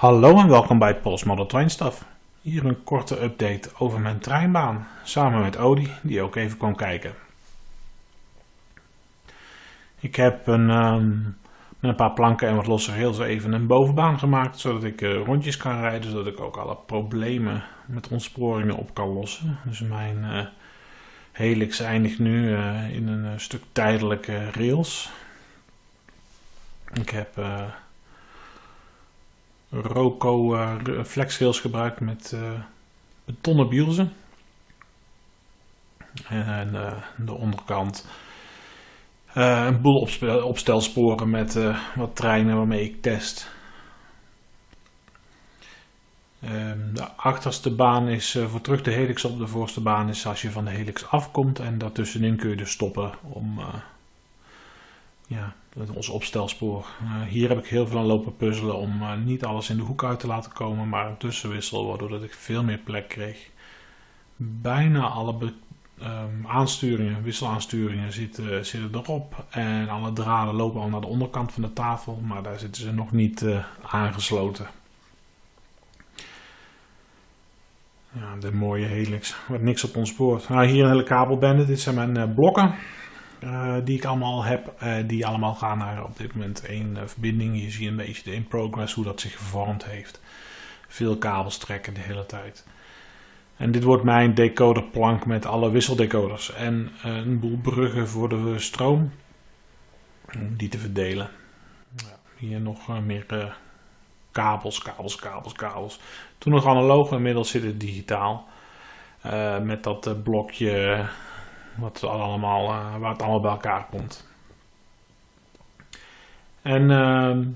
Hallo en welkom bij Pols Model Train Stuff. Hier een korte update over mijn treinbaan, samen met Odi, die ook even kwam kijken. Ik heb een, ehm, met een paar planken en wat losse rails even een bovenbaan gemaakt, zodat ik eh, rondjes kan rijden, zodat ik ook alle problemen met ontsporingen op kan lossen. Dus mijn uh, helix eindigt nu eh, in een stuk tijdelijke rails. Ik heb Roco uh, flexrails gebruikt met betonnen bielzen. En uh, de onderkant een boel opstelsporen met wat treinen waarmee ik test. Um, de achterste baan is voor terug de helix op. De voorste baan is als je van de helix afkomt. En daartussenin kun je dus stoppen om ja, ons opstelspoor. Uh, hier heb ik heel veel aan lopen puzzelen om uh, niet alles in de hoek uit te laten komen, maar een tussenwissel, waardoor dat ik veel meer plek kreeg. Bijna alle um, aansturingen, wisselaansturingen zitten, erop en alle draden lopen al naar de onderkant van de tafel, maar daar zitten ze nog niet uh, aangesloten. Ja, de mooie helix, wat niks op ons spoort. Nou, hier een hele kabelbende, dit zijn mijn blokken. Uh, die ik allemaal heb, uh, die allemaal gaan naar op dit moment één uh, verbinding. Je ziet een beetje de in progress hoe dat zich gevormd heeft. Veel kabels trekken de hele tijd. En dit wordt mijn decoderplank met alle wisseldecoders en een boel bruggen voor de stroom. Om die te verdelen. Ja, hier nog meer kabels, kabels, kabels, kabels. Toen nog analoog, inmiddels zit het digitaal. met dat blokje wat allemaal, uh, waar het allemaal bij elkaar komt. En uh,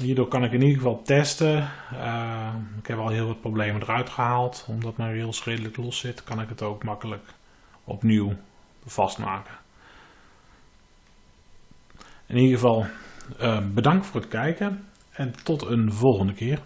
hierdoor kan ik in ieder geval testen. Uh, ik heb al heel wat problemen eruit gehaald. Omdat mijn rails redelijk los zit, kan ik het ook makkelijk opnieuw vastmaken. In ieder geval bedankt voor het kijken en tot een volgende keer.